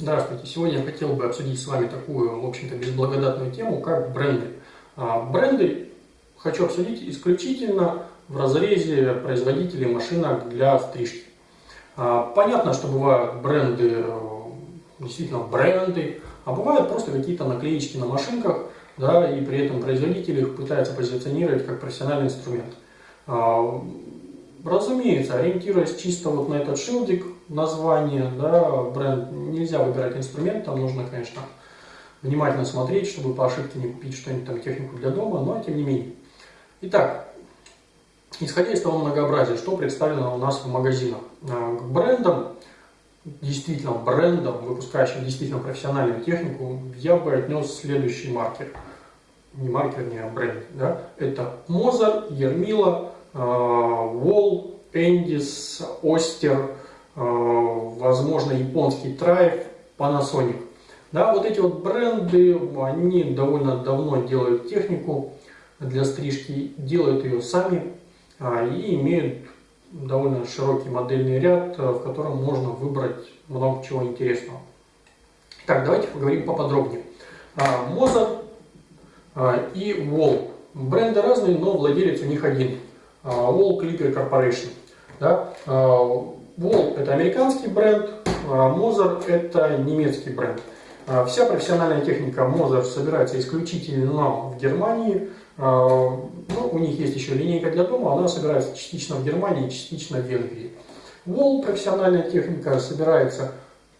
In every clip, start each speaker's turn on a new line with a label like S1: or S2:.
S1: Здравствуйте! Сегодня я хотел бы обсудить с вами такую, в общем-то, безблагодатную тему, как бренды. А, бренды хочу обсудить исключительно в разрезе производителей машинок для стрижки. А, понятно, что бывают бренды, э, действительно бренды, а бывают просто какие-то наклеечки на машинках, да, и при этом производитель их пытается позиционировать как профессиональный инструмент. А, разумеется, ориентируясь чисто вот на этот шилдик, название, да, бренд, нельзя выбирать инструмент, там нужно, конечно, внимательно смотреть, чтобы по ошибке не купить что-нибудь там, технику для дома, но тем не менее. Итак, исходя из того многообразия, что представлено у нас в магазинах, а, к брендам, действительно брендам, выпускающим действительно профессиональную технику, я бы отнес следующий маркер. Не маркер, не а бренд. Да? Это Мозар, Ермила, Wall, Эндис, Остер, возможно, японский Trife, Panasonic. Да, вот эти вот бренды, они довольно давно делают технику для стрижки, делают ее сами а, и имеют довольно широкий модельный ряд, э, в котором можно выбрать много чего интересного. Так, давайте поговорим поподробнее. Mozart а, и Wall. Бренды разные, но владелец у них один. А, Wall Clipper Corporation. Да? Wall это американский бренд, а Moser это немецкий бренд. А вся профессиональная техника Moser собирается исключительно в Германии. А, ну, у них есть еще линейка для дома, она собирается частично в Германии, частично в Венгрии. Wall профессиональная техника собирается,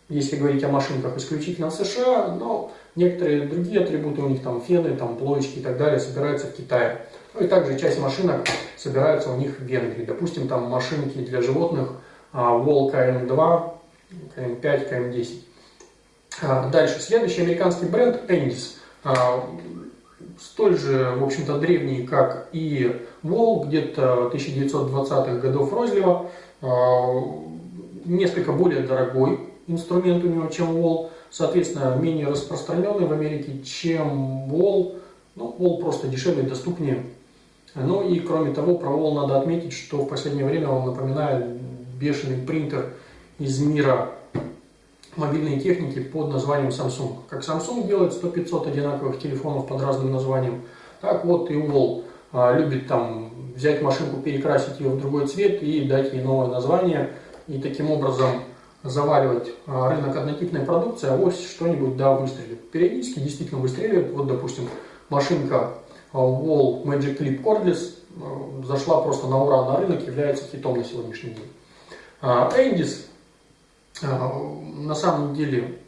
S1: если говорить о машинках, исключительно в США, но некоторые другие атрибуты у них, там фены, там плоечки и так далее, собираются в Китае. Ну и также часть машинок собирается у них в Венгрии. Допустим, там машинки для животных – Wall KM2, KM5, KM10. Дальше, следующий американский бренд Endis. А, столь же, в общем-то, древний, как и Wall, где-то 1920-х годов розлива. А, несколько более дорогой инструмент у него, чем Wall. Соответственно, менее распространенный в Америке, чем Wall. Ну, Wall просто дешевле, доступнее. Ну и кроме того, про надо отметить, что в последнее время он напоминает бешеный принтер из мира мобильной техники под названием Samsung. Как Samsung делает 100-500 одинаковых телефонов под разным названием, так вот и Wall а, любит там взять машинку, перекрасить ее в другой цвет и дать ей новое название, и таким образом заваливать а, рынок однотипной продукции, а вот что-нибудь да выстрелит. Периодически действительно выстреливает. Вот, допустим, машинка Wall Magic Clip Cordless а, зашла просто на ура на рынок, является хитом на сегодняшний день. Эндис а, на самом деле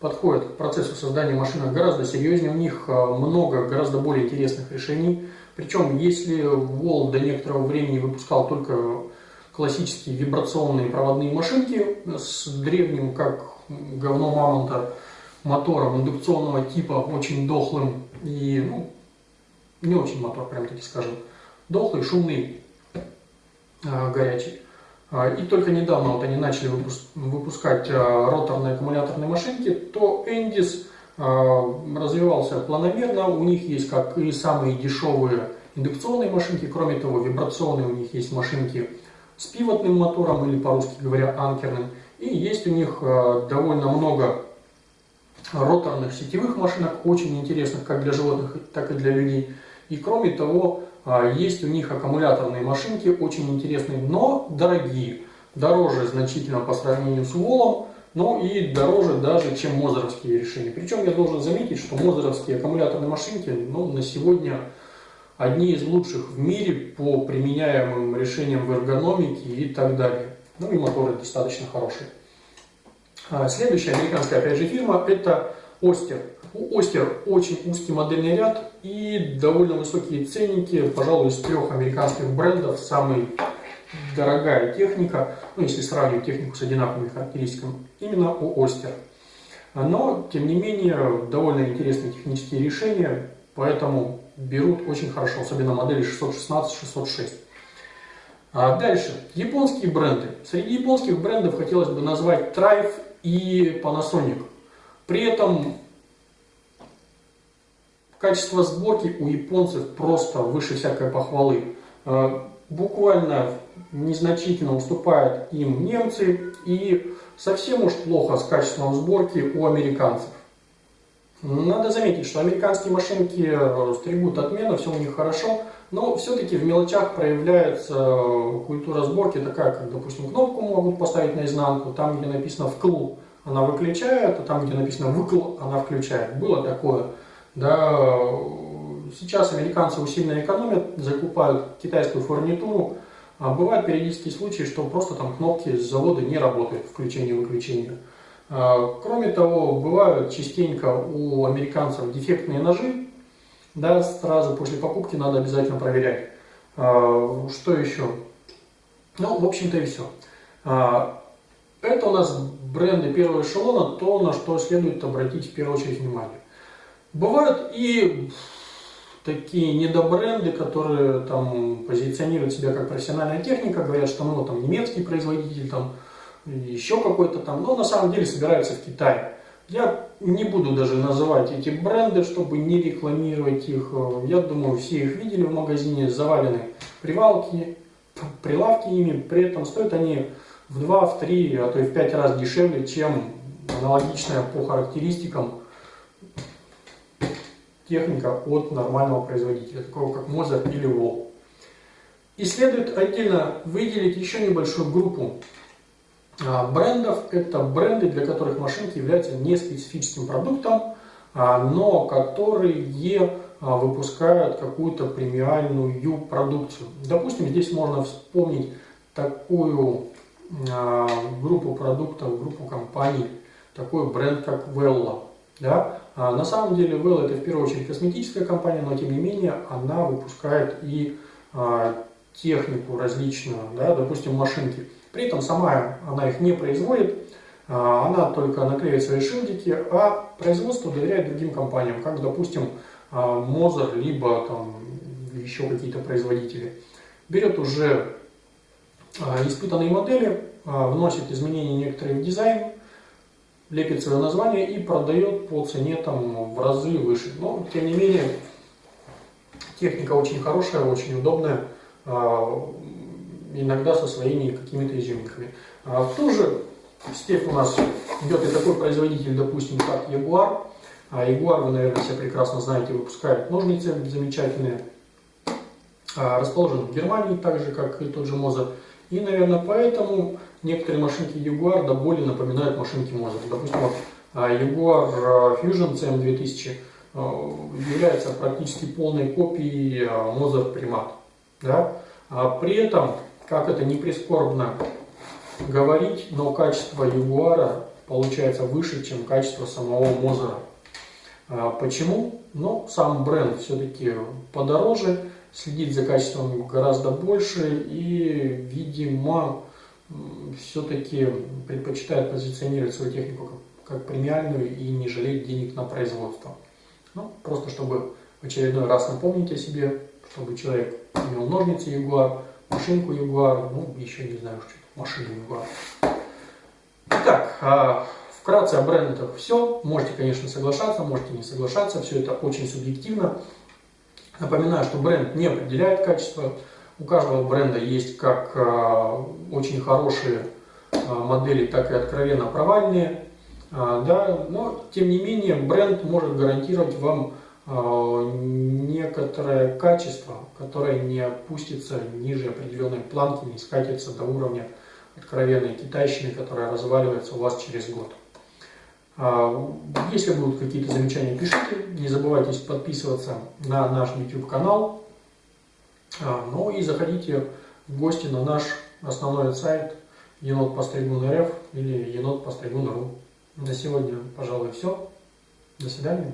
S1: подходит к процессу создания машинок гораздо серьезнее. У них а, много гораздо более интересных решений. Причем, если Wall до некоторого времени выпускал только классические вибрационные проводные машинки с древним, как говно мамонта, мотором индукционного типа, очень дохлым и, ну, не очень мотор, прям таки скажем, дохлый, шумный, а, горячий. А, и только недавно вот они начали выпускать а, роторные аккумуляторные машинки, то а, развивался планомерно. У них есть как и самые дешевые индукционные машинки, кроме того, вибрационные у них есть машинки с пивотным мотором или, по-русски говоря, анкерным. И есть у них довольно много роторных сетевых машинок, очень интересных как для животных, так и для людей. И кроме того, а, есть у них аккумуляторные машинки, очень интересные, но дорогие. Дороже значительно по сравнению с Волом, но и дороже даже, чем мозеровские решения. Причем я должен заметить, что мозеровские аккумуляторные машинки ну, на сегодня одни из лучших в мире по применяемым решениям в эргономике и так далее. Ну и моторы достаточно хорошие. А, следующая американская, опять же, фирма – это Остер. У Остер очень узкий модельный ряд и довольно высокие ценники. Пожалуй, из трех американских брендов самый дорогая техника, ну, если сравнивать технику с одинаковыми характеристиками, именно у Остер. Но, тем не менее, довольно интересные технические решения, поэтому берут очень хорошо, особенно модели 616-606. А дальше, японские бренды. Среди японских брендов хотелось бы назвать Trife и Panasonic. При этом качество сборки у японцев просто выше всякой похвалы. Э, буквально незначительно уступают им немцы и совсем уж плохо с качеством сборки у американцев. Надо заметить, что американские машинки э, стригут отменно, все у них хорошо, но все-таки в мелочах проявляется э, культура сборки такая, как, допустим, кнопку могут поставить наизнанку, там, где написано «вкл», она выключает, а там, где написано «выкл», она включает. Было такое. Да, сейчас американцы усиленно экономят, закупают китайскую фурнитуру. А бывают периодические случаи, что просто там кнопки с завода не работают, включение-выключение. А, кроме того, бывают частенько у американцев дефектные ножи, да, сразу после покупки надо обязательно проверять. А, что еще? Ну, в общем-то и все. А, это у нас бренды первого эшелона, то, на что следует обратить в первую очередь внимание. Бывают и такие недобренды, которые там позиционируют себя как профессиональная техника, говорят, что ну там немецкий производитель, там еще какой-то там, но на самом деле собираются в Китае. Я не буду даже называть эти бренды, чтобы не рекламировать их. Я думаю, все их видели в магазине, завалены привалки, прилавки ими. При этом стоят они в 2, в 3, а то и в 5 раз дешевле, чем аналогичная по характеристикам техника от нормального производителя, такого как Mozart или Wall. И следует отдельно выделить еще небольшую группу а, брендов – это бренды, для которых машинки являются не специфическим продуктом, а, но которые а, выпускают какую-то премиальную продукцию. Допустим, здесь можно вспомнить такую группу продуктов, группу компаний, такой бренд, как Vella. Да? На самом деле Vella это в первую очередь косметическая компания, но тем не менее она выпускает и технику различную, да? допустим, машинки. При этом сама она их не производит, а, она только наклеивает свои шильдики, а производство доверяет другим компаниям, как, допустим, Мозер, либо там еще какие-то производители. Берет уже а, испытанные модели, а, вносит изменения некоторые в дизайн, лепит свое название и продает по цене там в разы выше. Но, тем не менее, техника очень хорошая, очень удобная иногда со своими какими-то изюминками. А в ту же степь у нас идет и такой производитель, допустим, как Jaguar. А Jaguar, вы, наверное, все прекрасно знаете, выпускает ножницы замечательные. А расположен в Германии, так же, как и тот же Moza. И, наверное, поэтому некоторые машинки Jaguar до боли напоминают машинки Moza. Допустим, вот а, Jaguar Fusion CM2000 а, является практически полной копией Moza Primat. Да? А при этом как это не прискорбно говорить, но качество Ягуара получается выше, чем качество самого Мозера. А почему? Ну, сам бренд все-таки подороже, следить за качеством гораздо больше и, видимо, все-таки предпочитает позиционировать свою технику как, как премиальную и не жалеть денег на производство. Ну, просто чтобы в очередной раз напомнить о себе, чтобы человек имел ножницы Ягуар, машинку Jaguar, ну, еще не знаю, что машину Jaguar. Итак, а, вкратце о брендах все. Можете, конечно, соглашаться, можете не соглашаться, все это очень субъективно. Напоминаю, что бренд не определяет качество. У каждого бренда есть как а, очень хорошие а, модели, так и откровенно провальные. Да, но, тем не менее, бренд может гарантировать вам некоторое качество, которое не опустится ниже определенной планки, не скатится до уровня откровенной китайщины, которая разваливается у вас через год. А, если будут какие-то замечания, пишите. Не забывайте подписываться на наш YouTube канал. А, ну и заходите в гости на наш основной сайт енот или енот На сегодня, пожалуй, все. До свидания.